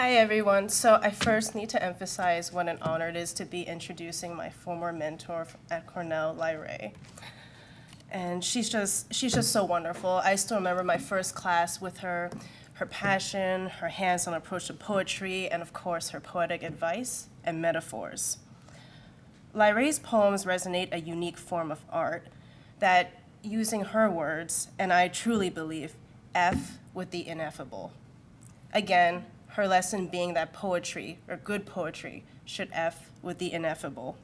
Hi, everyone. So I first need to emphasize what an honor it is to be introducing my former mentor at Cornell, Lyrae. And she's just, she's just so wonderful. I still remember my first class with her, her passion, her hands-on approach to poetry, and of course, her poetic advice and metaphors. Lyrae's poems resonate a unique form of art that, using her words, and I truly believe, F with the ineffable. Again, her lesson being that poetry, or good poetry, should F with the ineffable.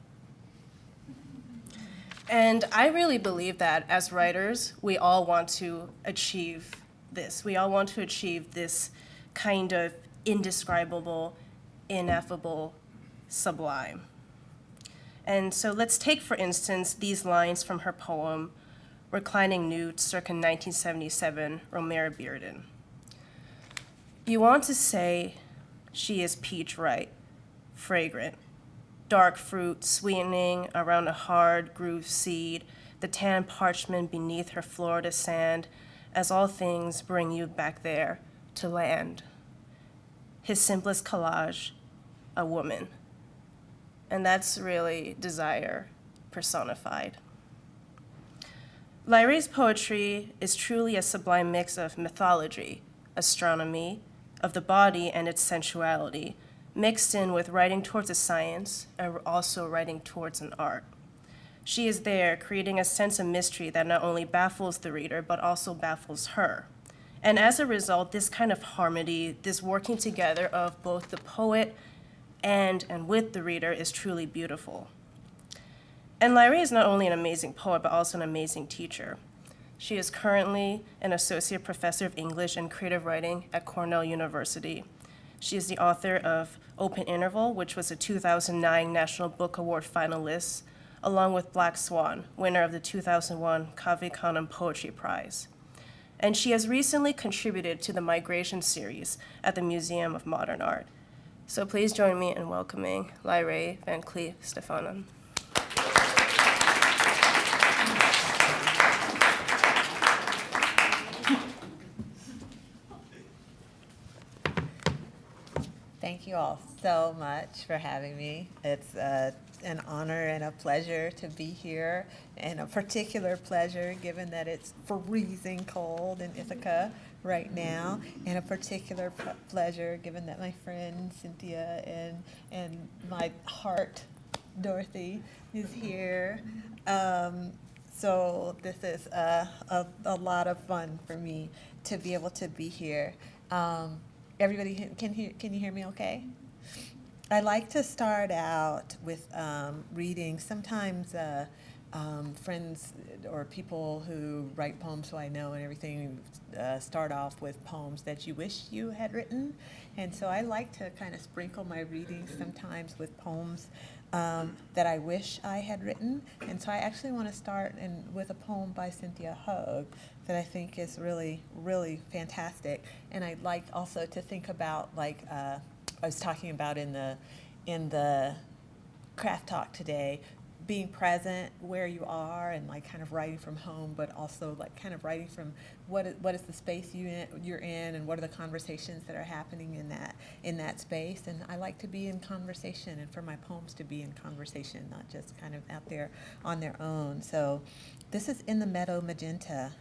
And I really believe that as writers, we all want to achieve this. We all want to achieve this kind of indescribable, ineffable, sublime. And so let's take, for instance, these lines from her poem, Reclining Nude, circa 1977, Romare Bearden. You want to say she is peach ripe, fragrant, dark fruit sweetening around a hard grooved seed, the tan parchment beneath her Florida sand, as all things bring you back there to land. His simplest collage, a woman. And that's really desire personified. Lyrae's poetry is truly a sublime mix of mythology, astronomy, of the body and its sensuality, mixed in with writing towards a science and also writing towards an art. She is there creating a sense of mystery that not only baffles the reader, but also baffles her. And as a result, this kind of harmony, this working together of both the poet and and with the reader is truly beautiful. And Lyrae is not only an amazing poet, but also an amazing teacher. She is currently an associate professor of English and creative writing at Cornell University. She is the author of Open Interval, which was a 2009 National Book Award finalist, along with Black Swan, winner of the 2001 Cave Canem Poetry Prize. And she has recently contributed to the Migration series at the Museum of Modern Art. So please join me in welcoming Lyrae Van Clief-Stefanon. Thank you all so much for having me. It's uh, an honor and a pleasure to be here, and a particular pleasure given that it's freezing cold in Ithaca right now, and a particular pleasure given that my friend Cynthia and and my heart Dorothy is here. Um, so this is a, a, a lot of fun for me to be able to be here. Um, everybody can- hear, can you hear me okay? I like to start out with um, reading. Sometimes uh, um, friends or people who write poems who I know and everything uh, start off with poems that you wish you had written. And so I like to kind of sprinkle my readings sometimes with poems um, that I wish I had written. And so I actually want to start in, with a poem by Cynthia Hogue that I think is really, really fantastic. And I'd like also to think about like uh, I was talking about in the in the craft talk today, being present where you are and like kind of writing from home, but also like kind of writing from what is, what is the space you in, you're in and what are the conversations that are happening in that in that space. And I like to be in conversation and for my poems to be in conversation, not just kind of out there on their own. So this is In the Meadow Magenta,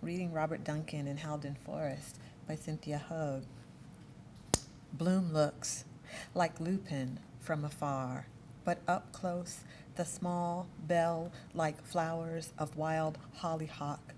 reading Robert Duncan in Howden Forest by Cynthia Hogue. Bloom looks like lupin from afar, but up close the small bell like flowers of wild hollyhock,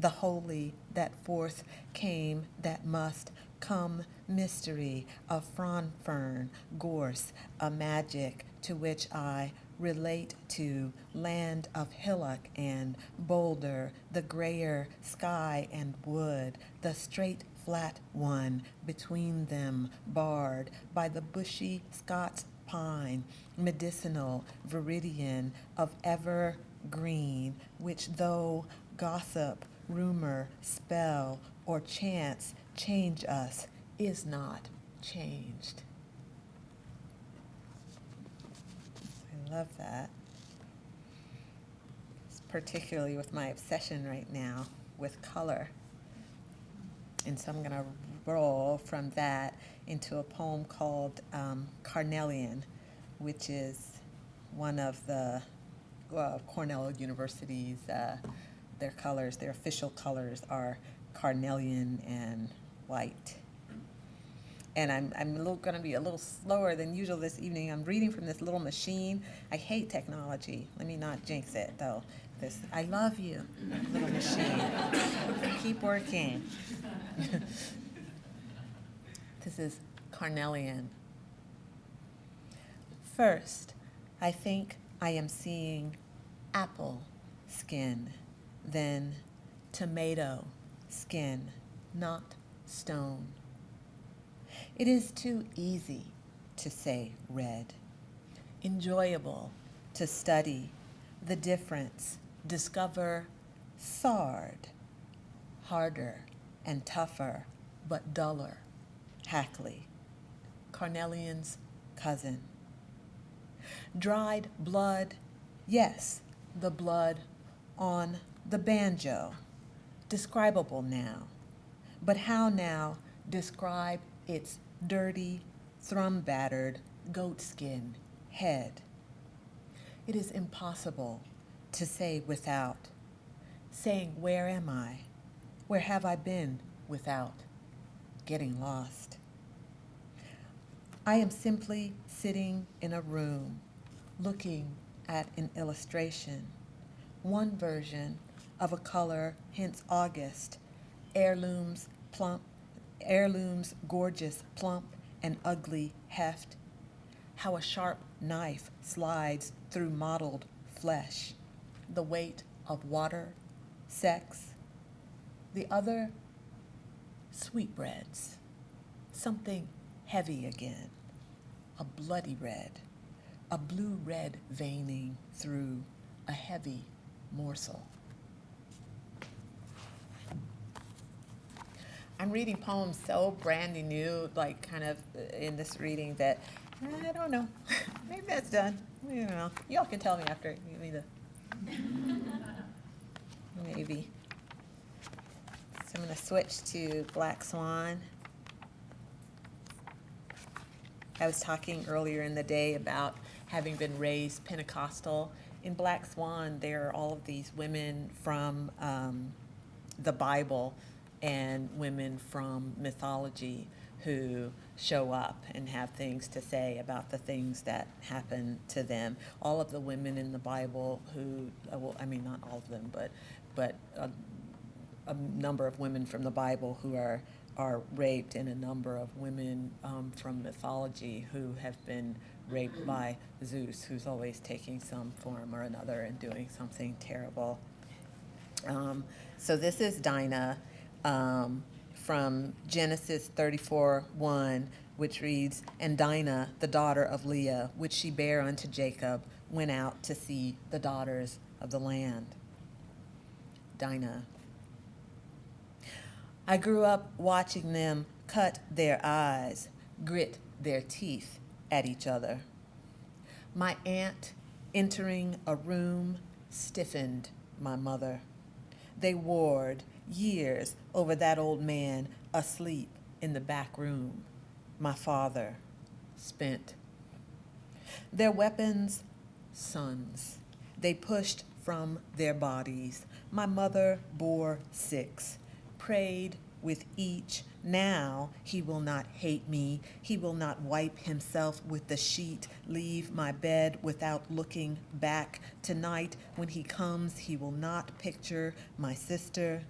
the holy that forth came that must come mystery of frond fern, gorse, a magic to which I relate to land of hillock and boulder, the grayer sky and wood, the straight flat one between them barred by the bushy Scots pine, medicinal viridian of evergreen, which though gossip, rumor, spell, or chance change us, is not changed. I love that. It's Particularly with my obsession right now with color. And so I'm going to roll from that into a poem called um, Carnelian, which is one of the Cornell University's, uh, their colors, their official colors are carnelian and white. And I'm, I'm gonna be a little slower than usual this evening. I'm reading from this little machine. I hate technology. Let me not jinx it though. This, I love you, little machine. Keep working. this is carnelian. First, I think I am seeing apple skin, then tomato skin, not stone. It is too easy to say red, enjoyable to study the difference, discover sard, harder and tougher, but duller, Hackley, Carnelian's cousin. Dried blood, yes, the blood on the banjo, describable now. But how now describe its dirty, thrum battered goatskin head? It is impossible to say without, saying, Where am I? Where have I been without getting lost? I am simply sitting in a room looking at an illustration, one version of a color, hence August, heirlooms plump, heirlooms gorgeous, plump, and ugly heft, how a sharp knife slides through mottled flesh, the weight of water, sex, the other sweetbreads, something heavy again, a bloody red, a blue red veining through a heavy morsel. I'm reading poems so brandy new, like kind of uh, in this reading that I don't know. Maybe that's done. I don't know. Y'all can tell me after. Give me the. Maybe. So I'm to switch to Black Swan. I was talking earlier in the day about having been raised Pentecostal. In Black Swan, there are all of these women from um, the Bible and women from mythology who show up and have things to say about the things that happen to them. All of the women in the Bible who, uh, well, I mean, not all of them, but, but a, a number of women from the Bible who are, are raped, and a number of women um, from mythology who have been raped by Zeus, who's always taking some form or another and doing something terrible. Um, so this is Dinah um, from Genesis 34 1, which reads, And Dinah, the daughter of Leah, which she bare unto Jacob, went out to see the daughters of the land. Dinah. I grew up watching them cut their eyes, grit their teeth at each other. My aunt entering a room stiffened my mother. They warred years over that old man asleep in the back room. My father spent. Their weapons, sons. They pushed from their bodies. My mother bore six, prayed with each. Now he will not hate me. He will not wipe himself with the sheet, leave my bed without looking back. Tonight, when he comes, he will not picture my sister.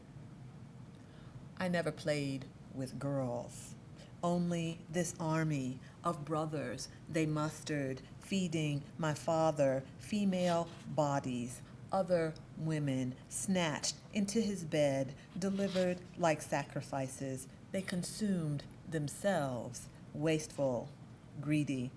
I never played with girls. Only this army of brothers they mustered, feeding my father female bodies, other women snatched into his bed, delivered like sacrifices. They consumed themselves, wasteful, greedy.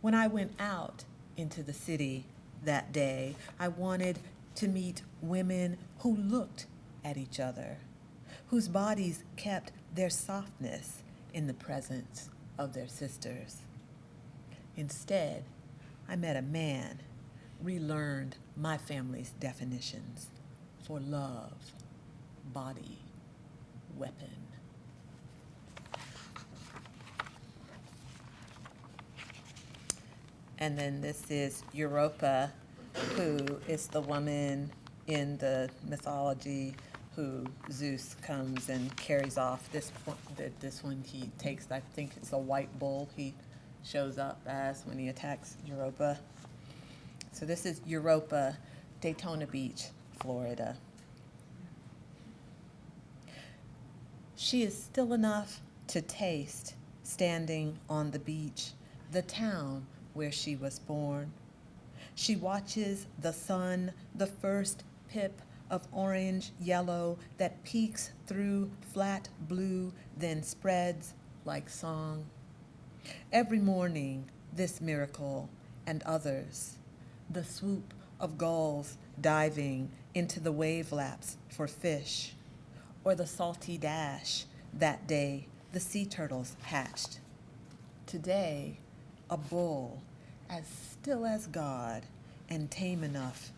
When I went out into the city that day, I wanted to meet women who looked at each other, whose bodies kept their softness in the presence of their sisters. Instead, I met a man, relearned my family's definitions for love, body, weapon. And then this is Europa, who is the woman in the mythology who Zeus comes and carries off. This one, this one he takes, I think it's a white bull he shows up as when he attacks Europa. So this is Europa, Daytona Beach, Florida. She is still enough to taste standing on the beach, the town where she was born. She watches the sun, the first pip of orange yellow that peaks through flat blue, then spreads like song. Every morning, this miracle and others, the swoop of gulls diving into the wave laps for fish, or the salty dash that day the sea turtles hatched. Today, a bull as still as God and tame enough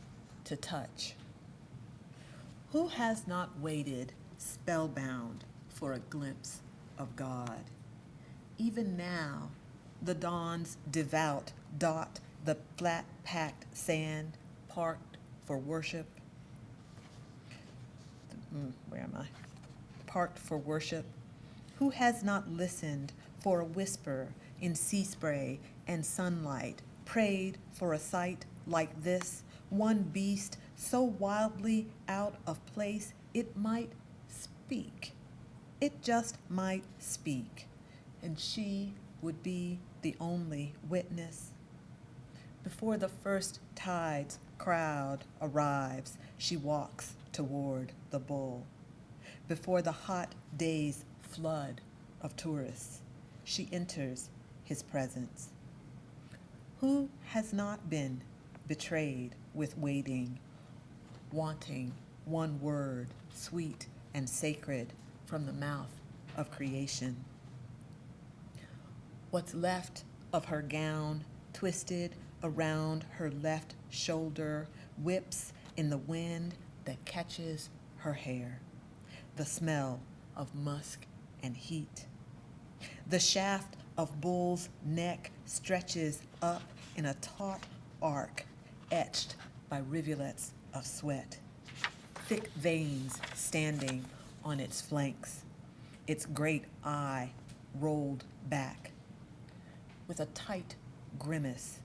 to touch. Who has not waited spellbound for a glimpse of God? Even now, the dawn's devout dot the flat packed sand parked for worship. Mm, where am I? Parked for worship. Who has not listened for a whisper in sea spray and sunlight, prayed for a sight like this, one beast so wildly out of place it might speak. It just might speak, and she would be the only witness. Before the first tide's crowd arrives, she walks toward the bull. Before the hot day's flood of tourists, she enters his presence. Who has not been betrayed with waiting, wanting one word, sweet and sacred, from the mouth of creation? What's left of her gown, twisted around her left shoulder, whips in the wind that catches her hair, the smell of musk and heat. The shaft of bull's neck stretches up in a taut arc, etched by rivulets of sweat. Thick veins standing on its flanks, its great eye rolled back. With a tight grimace,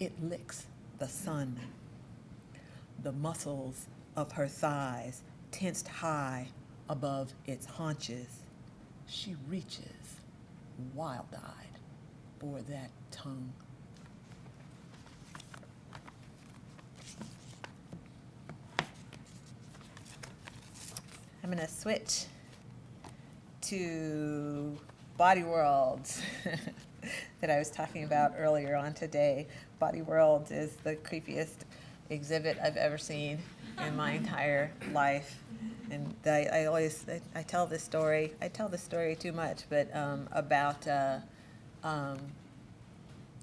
it licks the sun. The muscles of her thighs tensed high above its haunches. She reaches, wild eyed, for that tongue. I'm going to switch to Body Worlds that I was talking about earlier on today. Body Worlds is the creepiest exhibit I've ever seen in my entire life. And I, I always, I, I tell this story, I tell this story too much, but um, about, uh, um,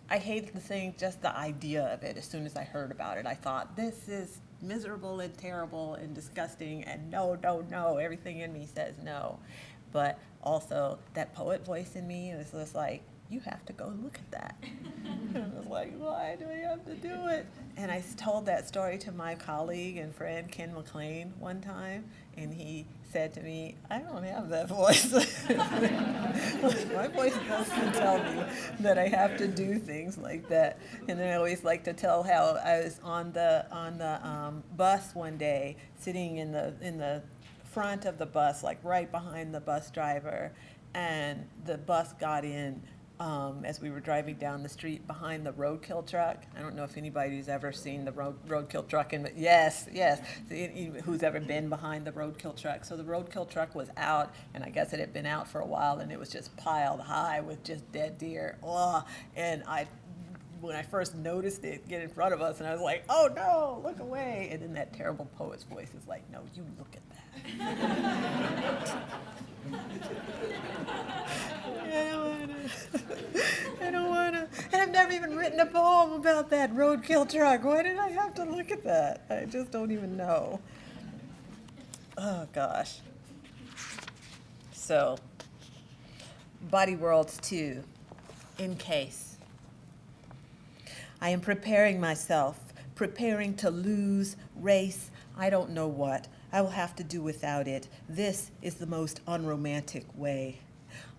I hated the thing, just the idea of it. As soon as I heard about it, I thought, this is miserable and terrible and disgusting, and no, no, no. Everything in me says no. But also, that poet voice in me was just like, you have to go look at that. and I was like, why do I have to do it? And I told that story to my colleague and friend Ken McClane one time, and he said to me, I don't have that voice. my voice doesn't tell me that I have to do things like that. And then I always like to tell how I was on the on the um, bus one day, sitting in the in the front of the bus, like right behind the bus driver, and the bus got in um, as we were driving down the street behind the roadkill truck. I don't know if anybody's ever seen the road, roadkill truck in, yes, yes, who's ever been behind the roadkill truck. So the roadkill truck was out, and I guess it had been out for a while, and it was just piled high with just dead deer. Oh, and I when I first noticed it get in front of us, and I was like, "Oh no, look away!" And then that terrible poet's voice is like, "No, you look at that." I don't don't wanna. And I've never even written a poem about that roadkill truck. Why did I have to look at that? I just don't even know. Oh gosh. So, Body Worlds 2, in case. I am preparing myself, preparing to lose, race, I don't know what. I will have to do without it. This is the most unromantic way.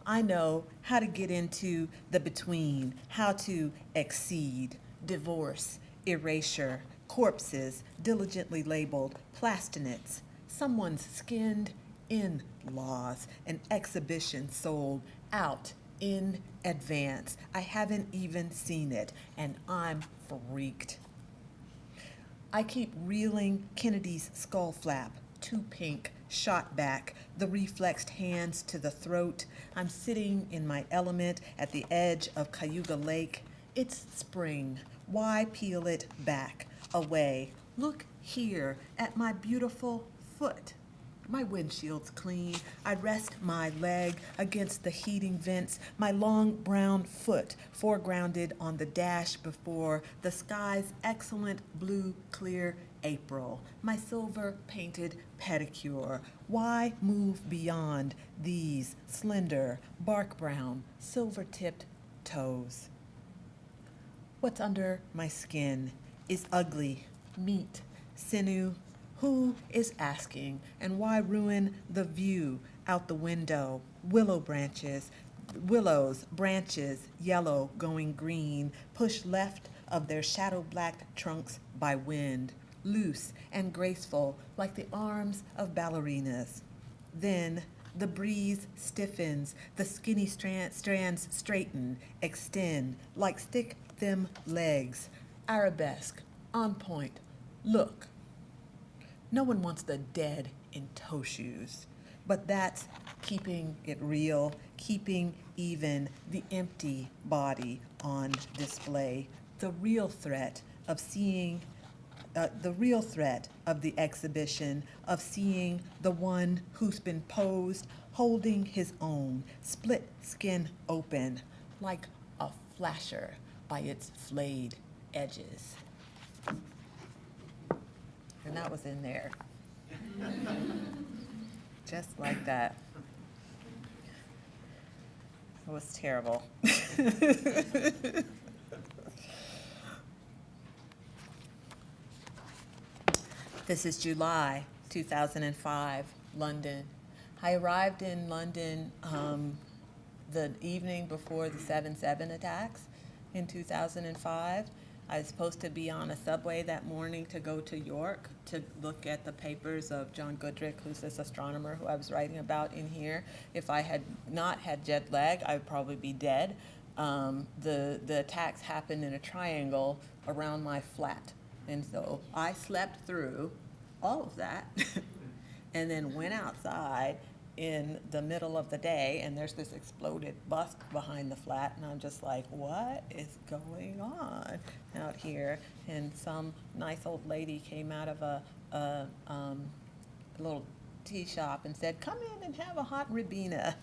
I know how to get into the between, how to exceed, divorce, erasure, corpses diligently labeled plastinates, someone's skinned in laws, an exhibition sold out in advance. I haven't even seen it, and I'm freaked. I keep reeling Kennedy's skull flap, too pink, shot back, the reflexed hands to the throat. I'm sitting in my element at the edge of Cayuga Lake. It's spring. Why peel it back, away? Look here at my beautiful foot. My windshield's clean. I rest my leg against the heating vents, my long brown foot foregrounded on the dash before the sky's excellent blue clear April. My silver painted pedicure. Why move beyond these slender, bark brown, silver tipped toes? What's under my skin is ugly, meat, sinew. Who is asking? And why ruin the view out the window? Willow branches, willows, branches, yellow going green, pushed left of their shadow black trunks by wind, loose and graceful like the arms of ballerinas. Then the breeze stiffens, the skinny strand, strands straighten, extend like stick them legs, arabesque, on point. Look. No one wants the dead in toe shoes, but that's keeping it real, keeping even the empty body on display. The real threat of seeing uh, the real threat of the exhibition of seeing the one who's been posed holding his own, split skin open, like a flasher by its flayed edges. And that was in there. Just like that. It was terrible. This is July 2005, London. I arrived in London um, the evening before the 7 7 attacks in 2005. I was supposed to be on a subway that morning to go to York to look at the papers of John Goodricke, who's this astronomer who I was writing about in here. If I had not had jet lag, I would probably be dead. Um, the, the attacks happened in a triangle around my flat. And so I slept through all of that and then went outside in the middle of the day and there's this exploded bus behind the flat and I'm just like, what is going on out here? And some nice old lady came out of a, a um, little tea shop and said, come in and have a hot ribena.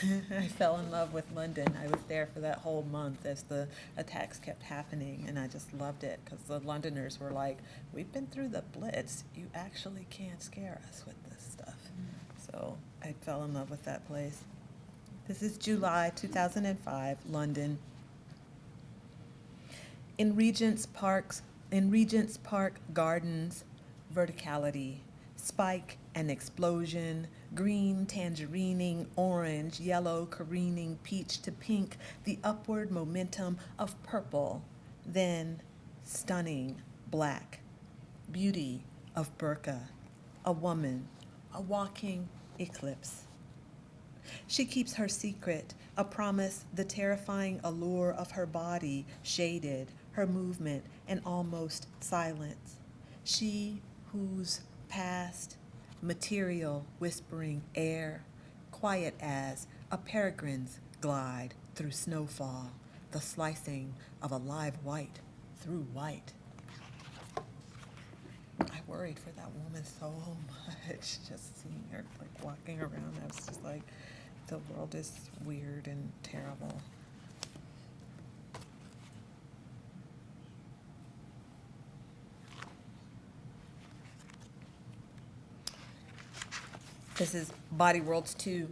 I fell in love with London. I was there for that whole month as the attacks kept happening, and I just loved it because the Londoners were like, "We've been through the Blitz. You actually can't scare us with this stuff." So I fell in love with that place. This is July 2005, London. In Regent's Park's in Regent's Park Gardens, verticality, spike and explosion, green tangerining, orange, yellow careening, peach to pink, the upward momentum of purple, then stunning black, beauty of burqa, a woman, a walking eclipse. She keeps her secret, a promise, the terrifying allure of her body shaded, her movement, and almost silence. She whose past, material whispering air, quiet as a peregrine's glide through snowfall, the slicing of a live white through white. I worried for that woman so much, just seeing her like walking around. I was just like, the world is weird and terrible. This is Body Worlds 2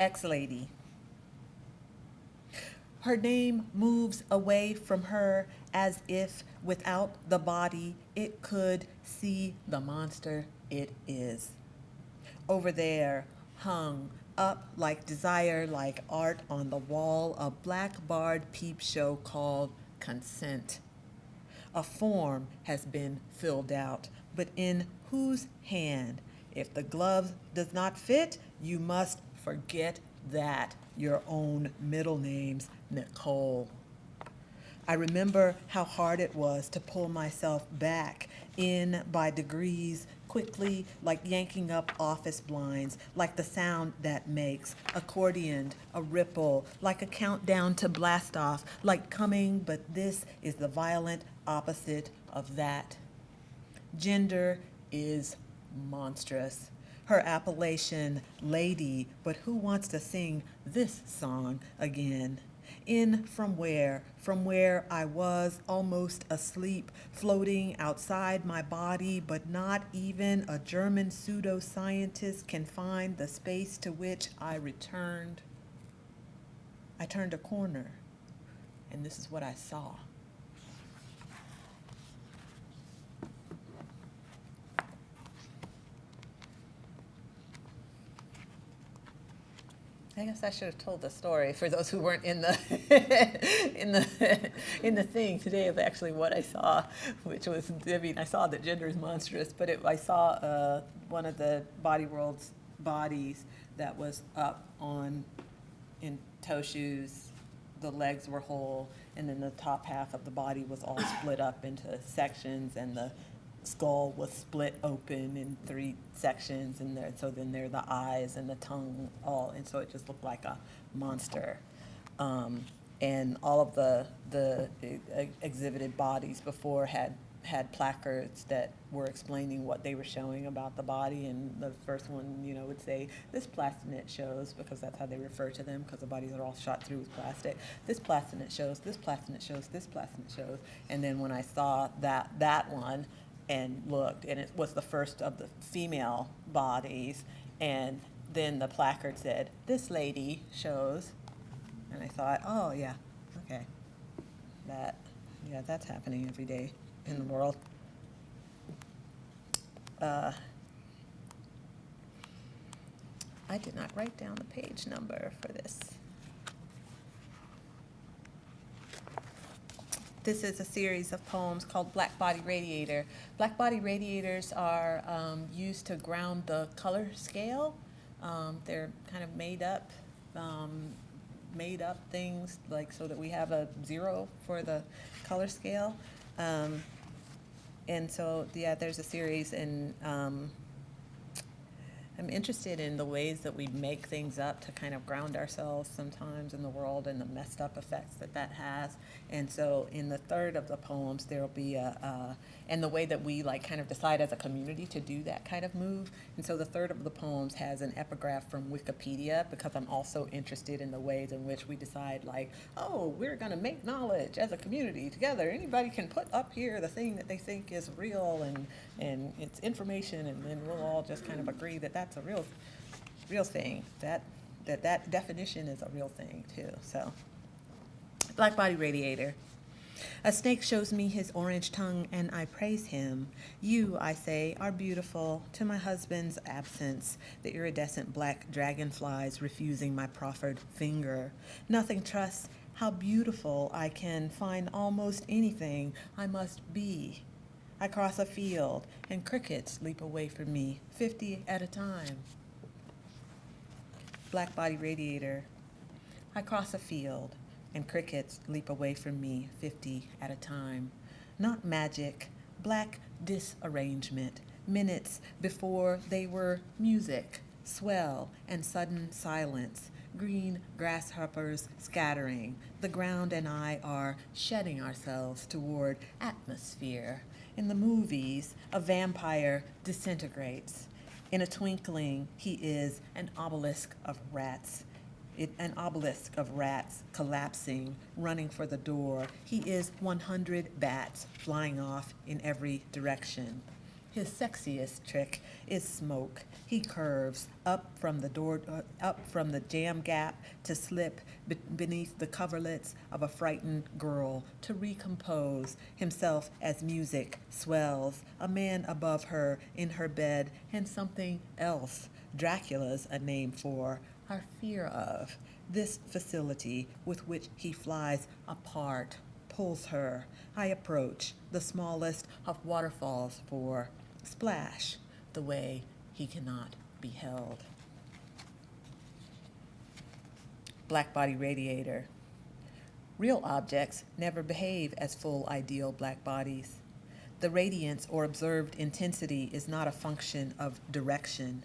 X-Lady. Her name moves away from her as if without the body it could see the monster it is. Over there, hung up like desire, like art on the wall, a black barred peep show called Consent. A form has been filled out, but in whose hand? If the glove does not fit, you must forget that. Your own middle name's Nicole. I remember how hard it was to pull myself back in by degrees, quickly, like yanking up office blinds, like the sound that makes, accordioned, a ripple, like a countdown to blast off, like coming, but this is the violent opposite of that. Gender is monstrous. Her appellation, lady, but who wants to sing this song again? In from where? From where I was almost asleep, floating outside my body, but not even a German pseudoscientist can find the space to which I returned. I turned a corner, and this is what I saw. I guess I should have told the story for those who weren't in the in the in the thing today of actually what I saw, which was I mean I saw that gender is monstrous, but it, I saw uh, one of the Body World's bodies that was up on in toe shoes. The legs were whole, and then the top half of the body was all split up into sections, and the skull was split open in three sections, and there, so then there are the eyes and the tongue all, and so it just looked like a monster. Um, and all of the the e- exhibited bodies before had had placards that were explaining what they were showing about the body, and the first one, you know, would say this plastinate shows because that's how they refer to them because the bodies are all shot through with plastic. This plastinate shows, this plastinate shows, this plastinate shows, and then when I saw that that one and looked, and it was the first of the female bodies, and then the placard said, "This lady shows," and I thought, "Oh yeah, okay, that, yeah, that's happening every day in the world." Uh, I did not write down the page number for this. This is a series of poems called Black Body Radiator. Black body radiators are um, used to ground the color scale. Um, they're kind of made up, um, made up things like so that we have a zero for the color scale. Um, and so, yeah, there's a series, and um, I'm interested in the ways that we make things up to kind of ground ourselves sometimes in the world and the messed up effects that that has. And so, in the third of the poems, there'll be a, and the way that we like kind of decide as a community to do that kind of move. And so, the third of the poems has an epigraph from Wikipedia because I'm also interested in the ways in which we decide, like, oh, we're going to make knowledge as a community together. Anybody can put up here the thing that they think is real and and it's information, and then we'll all just kind of agree that that's a real, real thing. That that that definition is a real thing too. So, black body radiator. A snake shows me his orange tongue, and I praise him. You, I say, are beautiful. To my husband's absence, the iridescent black dragonflies refusing my proffered finger. Nothing trusts how beautiful I can find almost anything I must be. I cross a field, and crickets leap away from me, 50 at a time. Black body radiator. I cross a field, and crickets leap away from me, 50 at a time. Not magic, black disarrangement, minutes before they were music, swell, and sudden silence. Green grasshoppers scattering. The ground and I are shedding ourselves toward atmosphere. In the movies, a vampire disintegrates. In a twinkling, he is an obelisk of rats. It, an obelisk of rats collapsing, running for the door. He is 100 bats flying off in every direction. His sexiest trick is smoke. He curves up from the door, uh, up from the jam gap to slip be- beneath the coverlets of a frightened girl to recompose himself as music swells, a man above her in her bed, and something else Dracula's a name for, our fear of. This facility with which he flies apart pulls her. I approach the smallest of waterfalls for splash, the way he cannot be held. Black body radiator. Real objects never behave as full ideal black bodies. The radiance or observed intensity is not a function of direction.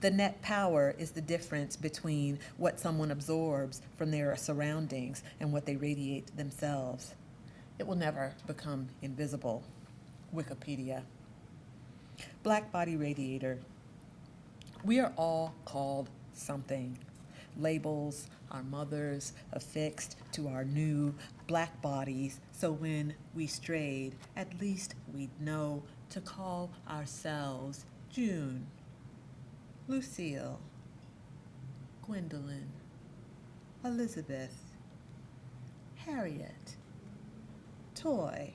The net power is the difference between what someone absorbs from their surroundings and what they radiate themselves. It will never become invisible. Wikipedia. Black body radiator. We are all called something. Labels, our mothers affixed to our new black bodies, so when we strayed, at least we'd know to call ourselves June, Lucille, Gwendolyn, Elizabeth, Harriet, Toi,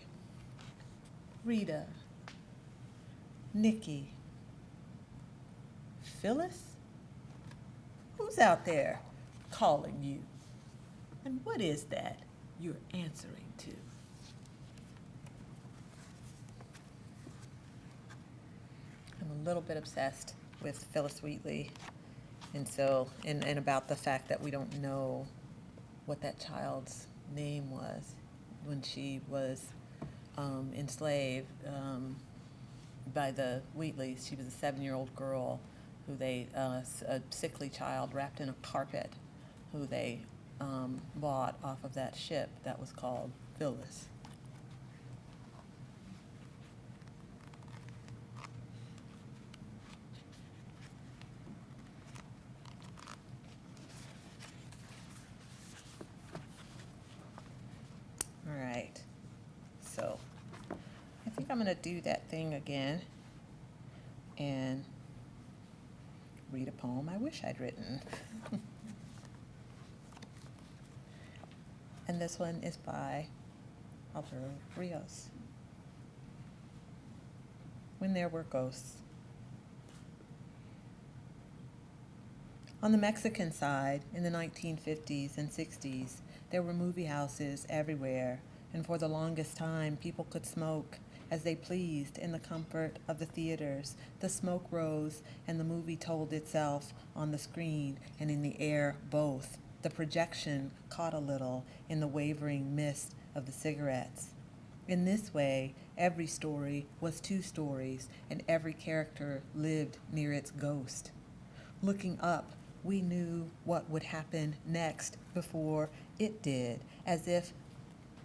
Rita, Nikki, Phillis? Who's out there calling you? And what is that you're answering to? I'm a little bit obsessed with Phillis Wheatley. And so, and, and about the fact that we don't know what that child's name was when she was um, enslaved um, by the Wheatleys. She was a seven-year-old girl who they, uh, a sickly child wrapped in a carpet, who they um, bought off of that ship that was called Phillis. All right. So I think I'm going to do that thing again and read a poem I wish I'd written. and this one is by Alberto Rios. When There Were Ghosts. On the Mexican side, in the 1950s and 60s, there were movie houses everywhere, and for the longest time, people could smoke as they pleased in the comfort of the theaters. The smoke rose, and the movie told itself on the screen and in the air both. The projection caught a little in the wavering mist of the cigarettes. In this way, every story was two stories, and every character lived near its ghost. Looking up, we knew what would happen next before it did, as if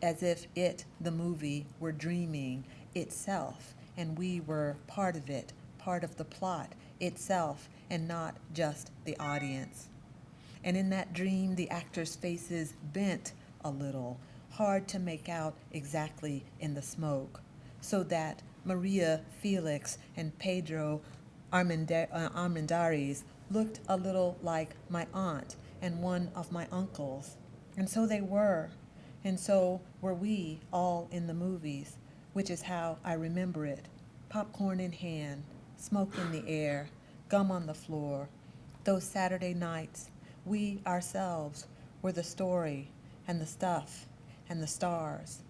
as if it, the movie, were dreaming itself, and we were part of it, part of the plot itself, and not just the audience. And in that dream, the actors' faces bent a little, hard to make out exactly in the smoke, so that Maria Felix and Pedro uh, Armendariz looked a little like my aunt and one of my uncles. And so they were. And so were we all in the movies, which is how I remember it. Popcorn in hand, smoke in the air, gum on the floor. Those Saturday nights, we ourselves were the story and the stuff and the stars.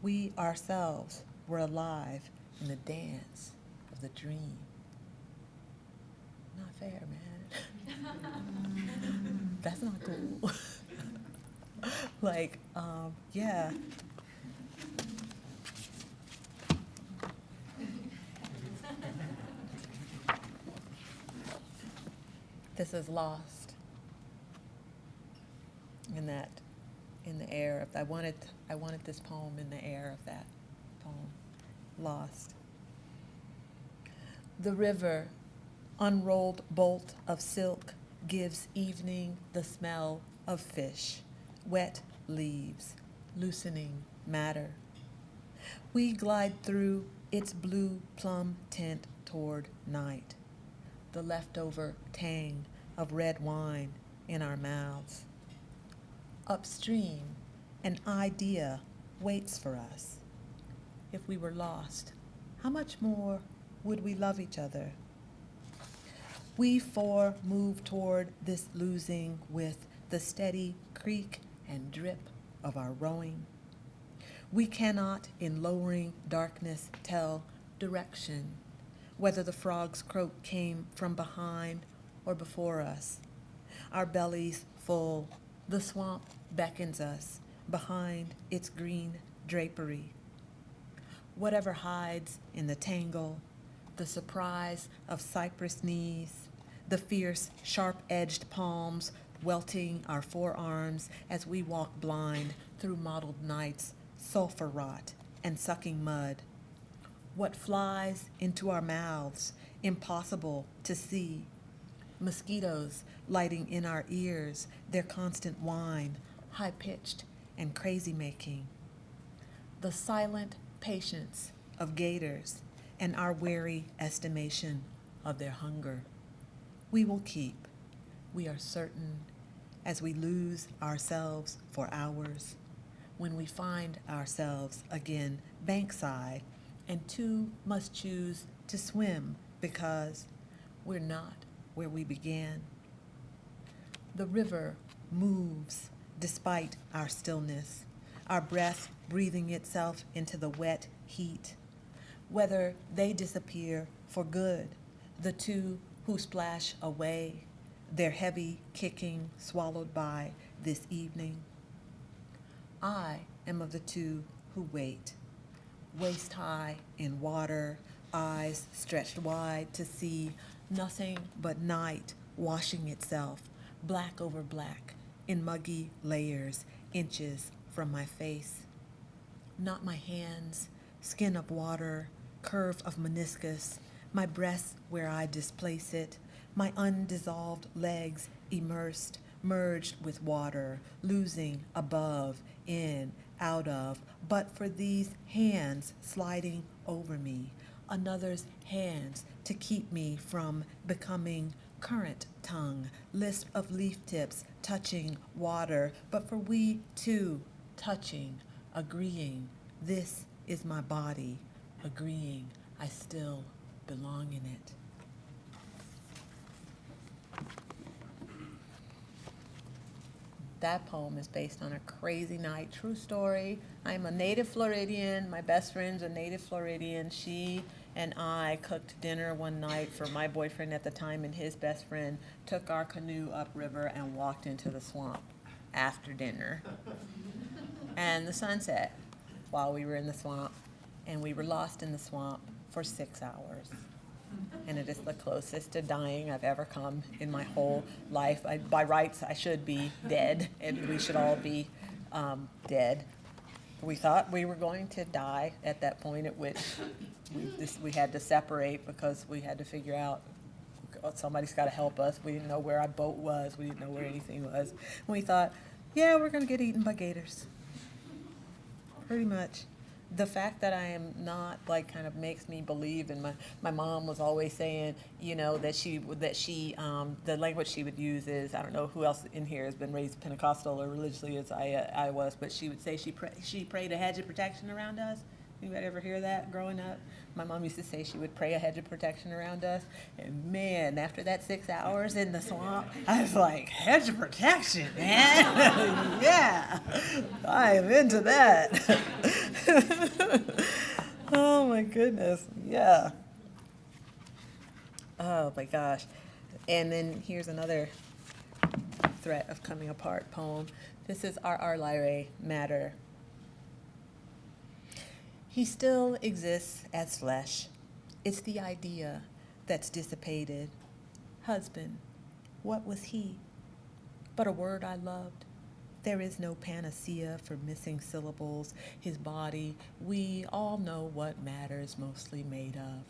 We ourselves were alive in the dance of the dream. Not fair, man. That's not cool. like, um, yeah. This is lost in that, in the air of. I wanted, I wanted this poem in the air of that poem. Lost. The river, unrolled bolt of silk, gives evening the smell of fish, wet leaves, loosening matter. We glide through its blue plum tint toward night, the leftover tang of red wine in our mouths. Upstream, an idea waits for us. If we were lost, how much more would we love each other? We four move toward this losing with the steady creak and drip of our rowing. We cannot, in lowering darkness, tell direction, whether the frog's croak came from behind or before us. Our bellies full, the swamp beckons us behind its green drapery. Whatever hides in the tangle, the surprise of cypress knees, the fierce, sharp edged palms welting our forearms as we walk blind through mottled nights, sulfur rot, and sucking mud. What flies into our mouths, impossible to see. Mosquitoes lighting in our ears, their constant whine, high pitched and crazy making. The silent patience of gators and our wary estimation of their hunger. We will keep, we are certain, as we lose ourselves for hours, when we find ourselves again bankside, and two must choose to swim because we're not where we began. The river moves despite our stillness, our breath breathing itself into the wet heat. Whether they disappear for good, the two who splash away, their heavy kicking swallowed by this evening. I am of the two who wait, waist high in water, eyes stretched wide to see nothing but night washing itself, black over black, in muggy layers, inches from my face. Not my hands, skin of water, curve of meniscus, my breast where I displace it, my undissolved legs immersed, merged with water, losing above, in, out of, but for these hands sliding over me, another's hands to keep me from becoming current tongue, lisp of leaf tips touching water, but for we two touching, agreeing, this is my body, agreeing, I still belong in it. That poem is based on a crazy night, true story. I'm a native Floridian. My best friend's a native Floridian. She and I cooked dinner one night for my boyfriend at the time and his best friend, took our canoe upriver and walked into the swamp after dinner. and the sun set while we were in the swamp, and we were lost in the swamp for six hours and it is the closest to dying I've ever come in my whole life. I, by rights, I should be dead, and we should all be um, dead. We thought we were going to die at that point at which we, this, we had to separate because we had to figure out oh, somebody's got to help us. We didn't know where our boat was. We didn't know where anything was. We thought, yeah, we're going to get eaten by gators. Pretty much the fact that I am not like kind of makes me believe and my, my mom was always saying, you know, that she that she um, the language she would use is I don't know who else in here has been raised Pentecostal or religiously as I uh, I was, but she would say she pray, she prayed a hedge of protection around us. Anybody ever hear that growing up? My mom used to say she would pray a hedge of protection around us. And man, after that six hours in the swamp, I was like, hedge of protection, man. yeah, I am into that. oh my goodness, yeah. Oh my gosh. And then here's another threat of coming apart poem. This is R.R. Lyrae, Matter. He still exists as flesh. It's the idea that's dissipated. Husband, what was he? But a word I loved. There is no panacea for missing syllables. His body, we all know what matter is mostly made of.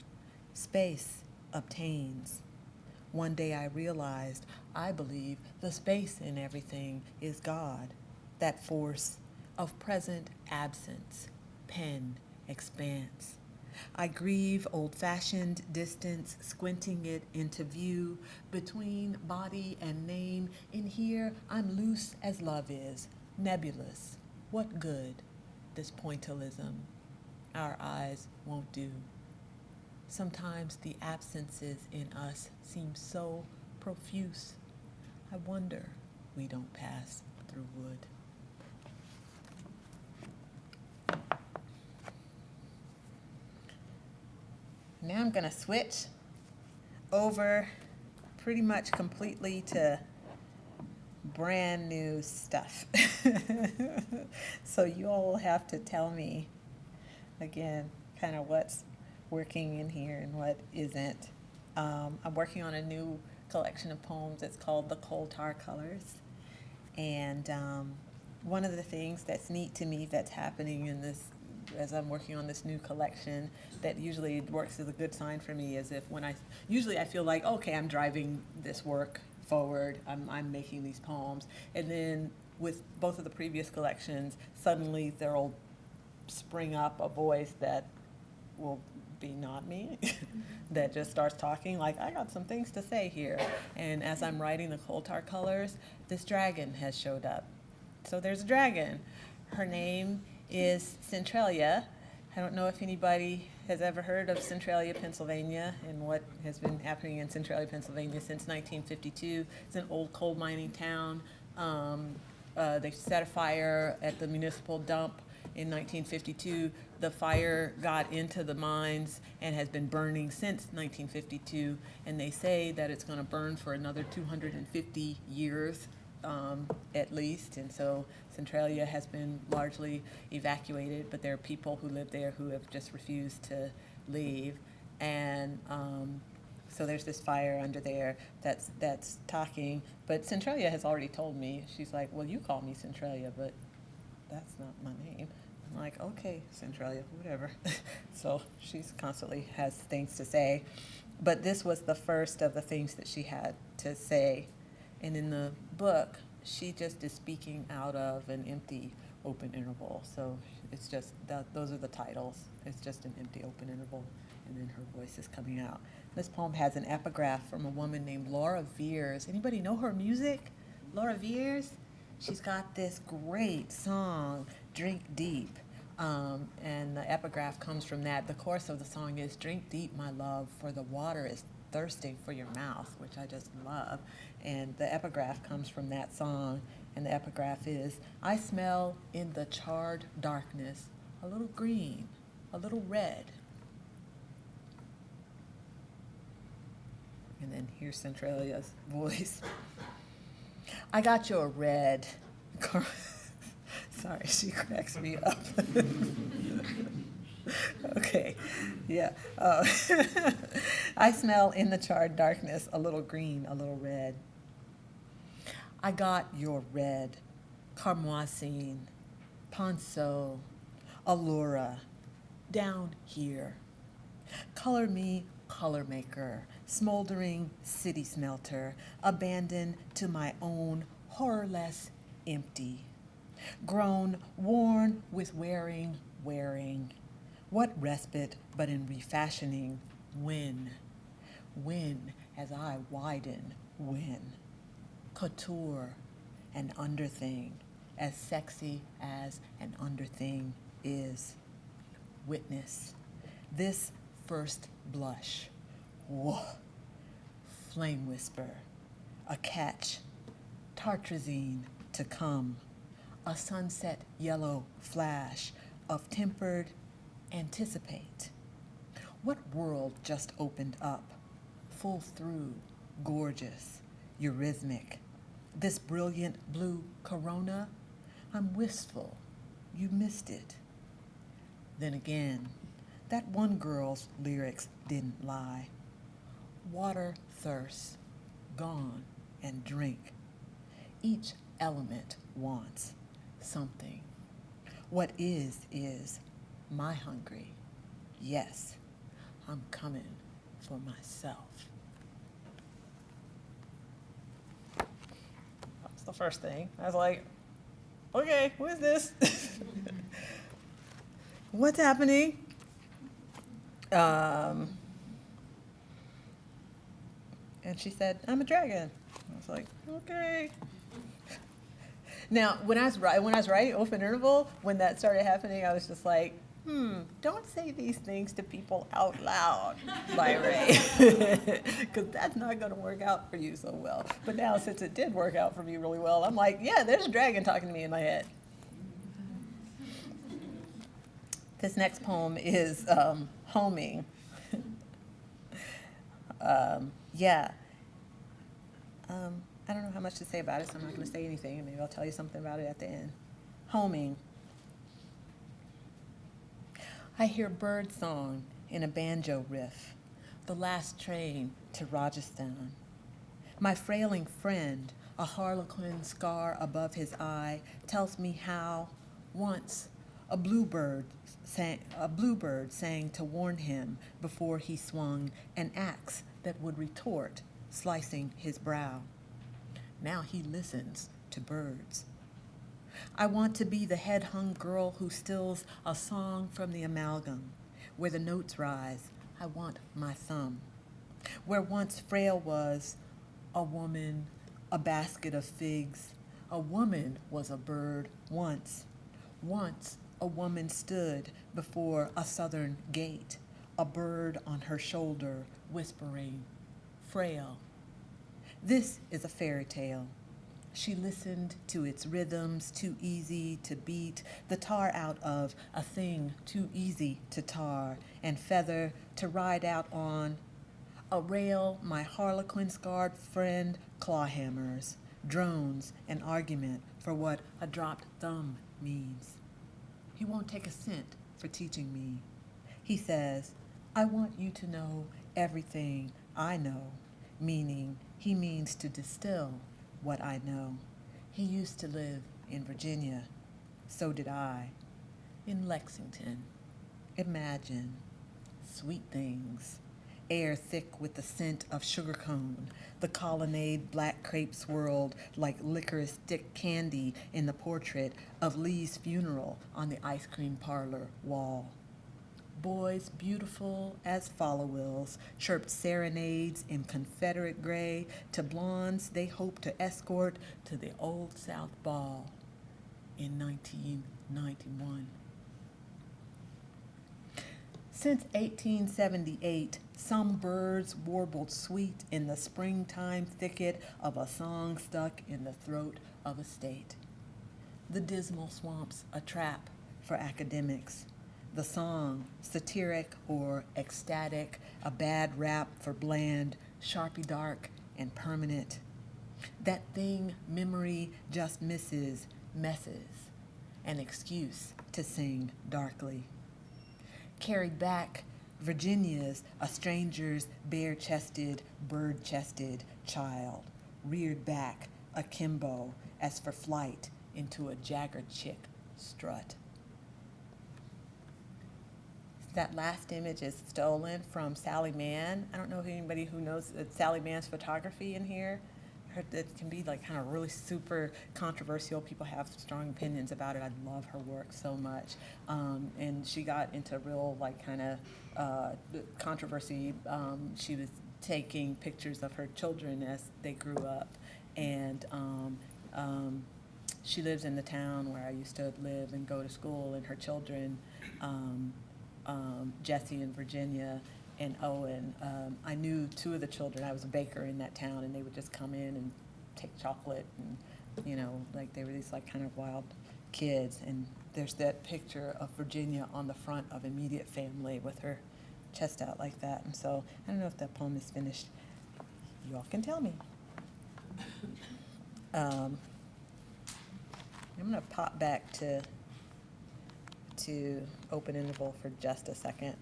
Space obtains. One day I realized I believe the space in everything is God, that force of present absence, pen, expanse. I grieve old fashioned distance, squinting it into view between body and name. In here, I'm loose as love is, nebulous. What good, this pointillism? Our eyes won't do. Sometimes the absences in us seem so profuse. I wonder we don't pass through wood. Now I'm going to switch over pretty much completely to brand new stuff. so you all have to tell me again kind of what's working in here and what isn't. Um, I'm working on a new collection of poems. It's called The Coal Tar Colors. And um, one of the things that's neat to me that's happening in this, as I'm working on this new collection, that usually works as a good sign for me is if when I, usually I feel like, okay, I'm driving this work forward, I'm, I'm making these poems. And then with both of the previous collections, suddenly there'll spring up a voice that will be not me mm-hmm. that just starts talking like I got some things to say here. And as I'm writing the coal tar colors, this dragon has showed up. So there's a dragon. Her name is Centralia. I don't know if anybody has ever heard of Centralia, Pennsylvania, and what has been happening in Centralia, Pennsylvania since 1952. It's an old coal mining town. Um, uh, they set a fire at the municipal dump in 1952. The fire got into the mines and has been burning since 1952. And they say that it's going to burn for another 250 years um, at least. And so Centralia has been largely evacuated, but there are people who live there who have just refused to leave. And um, so there's this fire under there that's that's talking. But Centralia has already told me. She's like, "Well, you call me Centralia, but that's not my name." I'm like, "Okay, Centralia, whatever." so she's constantly has things to say. But this was the first of the things that she had to say. And in the book, she just is speaking out of an empty open interval. So it's just that those are the titles. It's just an empty open interval, and then her voice is coming out. This poem has an epigraph from a woman named Laura Veirs. Anybody know her music? Laura Veirs? She's got this great song, Drink Deep. Um, and the epigraph comes from that. The chorus of the song is Drink deep, my love, for the water is thirsting for your mouth, which I just love. And the epigraph comes from that song. And the epigraph is I smell in the charred darkness a little green, a little red. And then here's Centralia's voice. I got you a red. Sorry, she cracks me up. okay, yeah. Uh, I smell in the charred darkness a little green, a little red. I got your red, Carmoisine, Ponceau, Allura, down here. Color me color maker, smoldering city smelter, abandoned to my own horrorless empty. Grown worn with wearing, wearing. What respite but in refashioning when? When as I widen, when? Couture, an underthing, as sexy as an underthing is. Witness, this first blush. Whoa. Flame whisper, a catch, tartrazine to come, a sunset yellow flash of tempered anticipate. What world just opened up, full through, gorgeous, eurythmic? This brilliant blue corona? I'm wistful. You missed it. Then again, that one girl's lyrics didn't lie. Water thirst, gone and drink. Each element wants something. What is, is my hungry. Yes, I'm coming for myself. That's the first thing. I was like, okay, who is this? What's happening? Um, and she said, I'm a dragon. I was like, okay. Now, when I was when I was writing Open Interval, when that started happening, I was just like, hmm, don't say these things to people out loud, Lyra, because that's not going to work out for you so well. But now, since it did work out for me really well, I'm like, yeah, there's a dragon talking to me in my head. This next poem is um, Homing. um, yeah. Um, I don't know how much to say about it, so I'm not going to say anything, maybe I'll tell you something about it at the end. Homing. I hear bird song in a banjo riff, the last train to Rajasthan. My frailing friend, a harlequin scar above his eye, tells me how, once, a bluebird sang, a bluebird sang to warn him before he swung an axe that would retort, slicing his brow. Now he listens to birds. I want to be the head hung girl who stills a song from the amalgam. Where the notes rise, I want my thumb. Where once frail was a woman, a basket of figs. A woman was a bird once. Once a woman stood before a southern gate, a bird on her shoulder, whispering, frail. This is a fairy tale. She listened to its rhythms, too easy to beat, the tar out of a thing too easy to tar, and feather to ride out on. A rail, my harlequin scarred friend clawhammers, drones, an argument for what a dropped thumb means. He won't take a cent for teaching me. He says, I want you to know everything I know, meaning he means to distill what I know. He used to live in Virginia. So did I. In Lexington. Imagine sweet things. Air thick with the scent of sugar cone. The colonnade black crepe swirled like licorice stick candy in the portrait of Lee's funeral on the ice cream parlor wall. Boys beautiful as follow-wills chirped serenades in Confederate gray to blondes they hoped to escort to the Old South Ball in 1991. Since 1878, some birds warbled sweet in the springtime thicket of a song stuck in the throat of a state. The dismal swamps a trap for academics the song, satiric or ecstatic, a bad rap for bland, sharpie dark, and permanent. That thing memory just misses, messes, an excuse to sing darkly. Carried back, Virginia's a stranger's bare chested, bird chested child, reared back akimbo as for flight into a jagger chick strut. That last image is stolen from Sally Mann. I don't know if anybody who knows Sally Mann's photography in here. Her, it can be like kind of really super controversial. People have strong opinions about it. I love her work so much. Um, and she got into real like kind of uh, controversy. Um, she was taking pictures of her children as they grew up. And um, um, she lives in the town where I used to live and go to school, and her children, um, Jesse and Virginia and Owen, um, I knew two of the children. I was a baker in that town, and they would just come in and take chocolate, and you know, like they were these like kind of wild kids. And there's that picture of Virginia on the front of immediate family with her chest out like that. And so I don't know if that poem is finished. You all can tell me. Um, I'm gonna pop back to, to open interval for just a second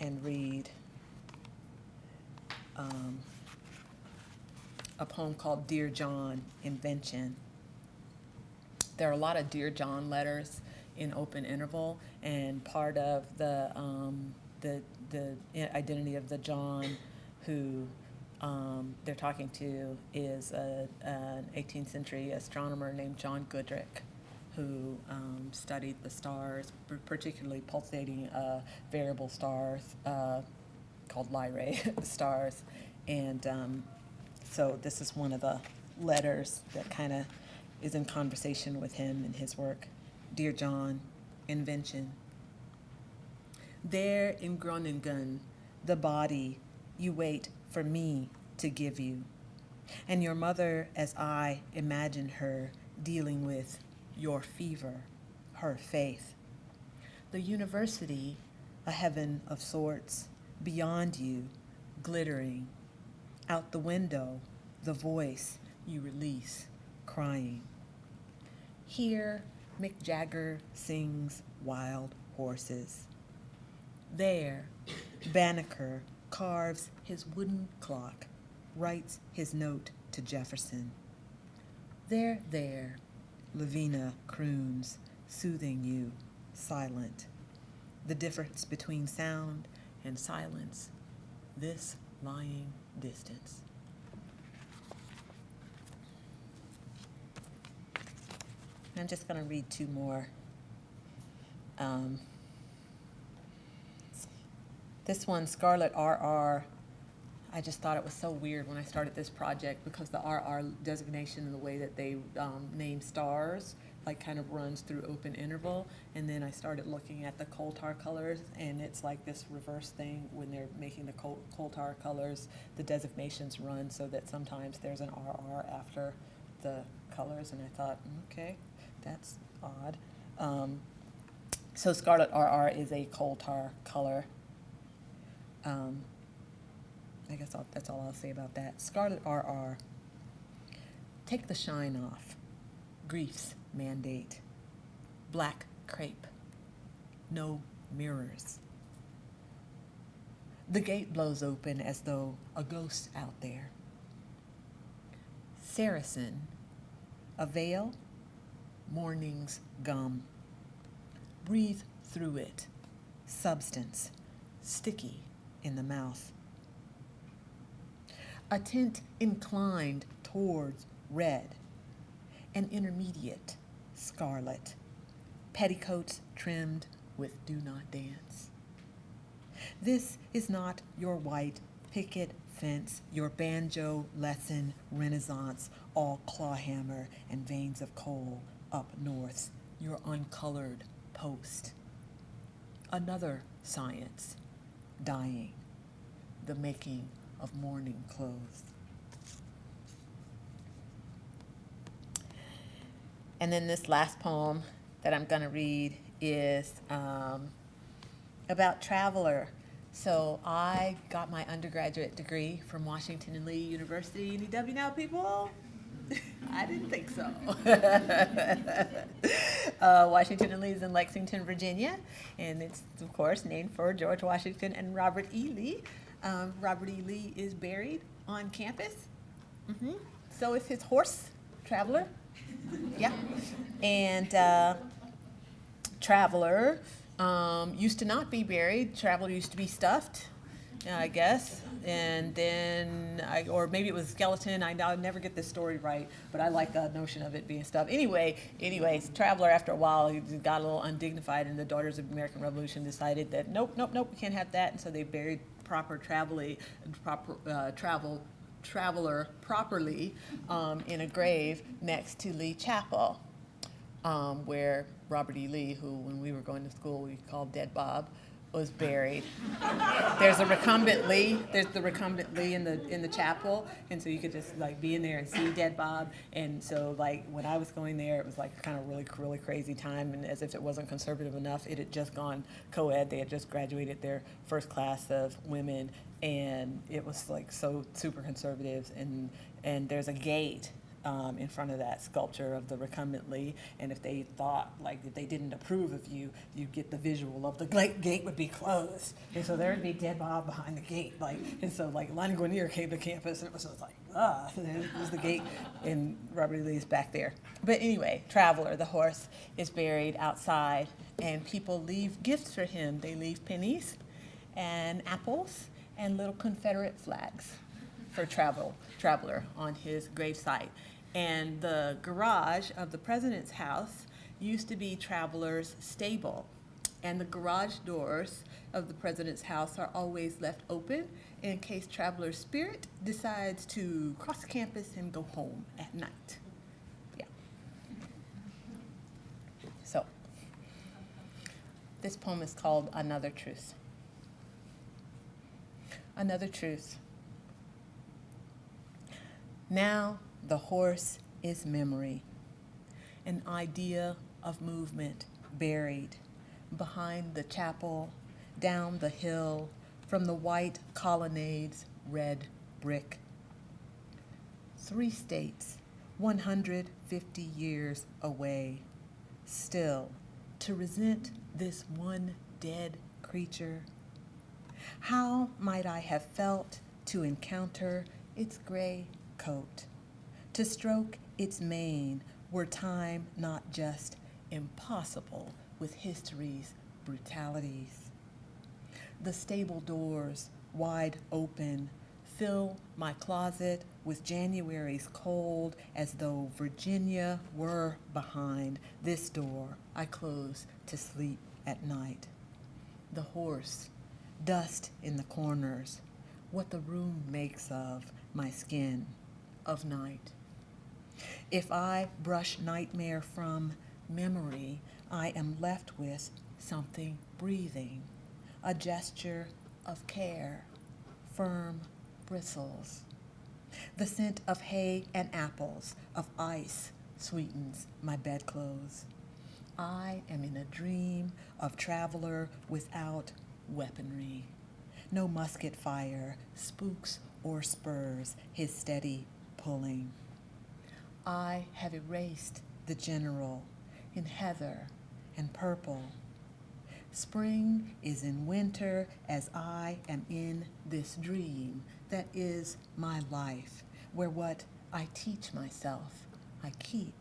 and read um, a poem called Dear John, Invention. There are a lot of Dear John letters in open interval, and part of the, um, the, the identity of the John who um, they're talking to is a, an 18th century astronomer named John Goodricke, who um, studied the stars, particularly pulsating uh, variable stars uh, called Lyrae stars. And um, so this is one of the letters that kind of is in conversation with him and his work. Dear John, invention. There in Groningen, the body you wait for me to give you. And your mother, as I imagine her dealing with your fever, her faith. The university, a heaven of sorts, beyond you, glittering. Out the window, the voice you release, crying. Here, Mick Jagger sings Wild Horses. There, Banneker carves his wooden clock, writes his note to Jefferson. There, there, Lavina croons, soothing you, silent. The difference between sound and silence, this lying distance. I'm just going to read two more. Um, this one, Scarlet RR, I just thought it was so weird when I started this project because the RR designation and the way that they um, name stars like kind of runs through open interval. And then I started looking at the coal tar colors and it's like this reverse thing when they're making the coal, coal tar colors, the designations run so that sometimes there's an RR after the colors. And I thought, okay, that's odd. Um, so Scarlet RR is a coal tar color. Um, I guess I'll, that's all I'll say about that. Scarlet RR. Take the shine off. Grief's mandate. Black crepe. No mirrors. The gate blows open as though a ghost out there. Saracen. A veil. Morning's gum. Breathe through it. Substance. Sticky in the mouth a tint inclined towards red, an intermediate scarlet, petticoats trimmed with do not dance. This is not your white picket fence, your banjo lesson renaissance, all clawhammer and veins of coal up north, your uncolored post. Another science, dying, the making of mourning clothes. And then this last poem that I'm going to read is um, about Traveler. So I got my undergraduate degree from Washington and Lee University. Any W now, people? I didn't think so. uh, Washington and Lee is in Lexington, Virginia, and it's, of course, named for George Washington and Robert E. Lee. Um, Robert E. Lee is buried on campus. hmm So is his horse, Traveler. yeah. And uh, Traveler um, used to not be buried. Traveler used to be stuffed, I guess. And then, I, or maybe it was skeleton. I, I'll never get this story right, but I like the notion of it being stuffed. Anyway, anyways, Traveler, after a while, he got a little undignified, and the Daughters of the American Revolution decided that nope, nope, nope, we can't have that. And so they buried proper proper uh, travel traveler properly um, in a grave next to Lee Chapel, um, where Robert E. Lee, who when we were going to school we called Dead Bob, was buried. There's a recumbent Lee. There's the recumbent Lee in the in the chapel, and so you could just like be in there and see Dead Bob. And so like when I was going there, it was like kind of really really crazy time, and as if it wasn't conservative enough, it had just gone co-ed. They had just graduated their first class of women, and it was like so super conservative. And and there's a gate um, in front of that sculpture of the recumbent Lee. And if they thought, like, if they didn't approve of you, you'd get the visual of the gate, gate would be closed. And so there would be dead Bob behind the gate. Like, and so, like, Lani Guinier came to campus and it was just like, ah, it was the gate, and Robert E. Lee's back there. But anyway, Traveler, the horse, is buried outside, and people leave gifts for him. They leave pennies and apples and little Confederate flags for travel, Traveler on his gravesite and the garage of the president's house used to be Traveler's Stable. And the garage doors of the president's house are always left open in case Traveler's Spirit decides to cross campus and go home at night. Yeah. So, this poem is called Another Truth. Another truth. Now the horse is memory, an idea of movement buried behind the chapel, down the hill, from the white colonnade's red brick. Three states, 150 years away, still to resent this one dead creature. How might I have felt to encounter its gray coat, to stroke its mane were time not just impossible with history's brutalities? The stable doors, wide open, fill my closet with January's cold as though Virginia were behind this door I close to sleep at night. The horse, dust in the corners, what the room makes of my skin of night. If I brush nightmare from memory, I am left with something breathing, a gesture of care, firm bristles. The scent of hay and apples, of ice, sweetens my bedclothes. I am in a dream of traveler without weaponry. No musket fire spooks or spurs his steady pulling. I have erased the general in heather and purple. Spring is in winter as I am in this dream that is my life, where what I teach myself I keep.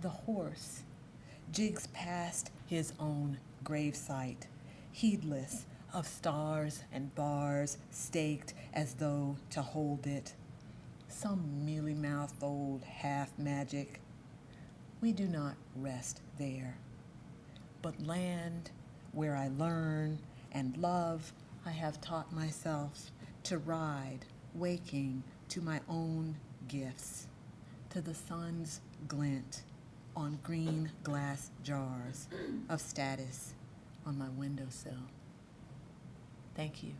The horse jigs past his own gravesite, heedless of stars and bars staked as though to hold it. Some mealy mouthed old half magic. We do not rest there, but land where I learn and love, I have taught myself to ride, waking to my own gifts, to the sun's glint on green glass jars of status on my windowsill. Thank you.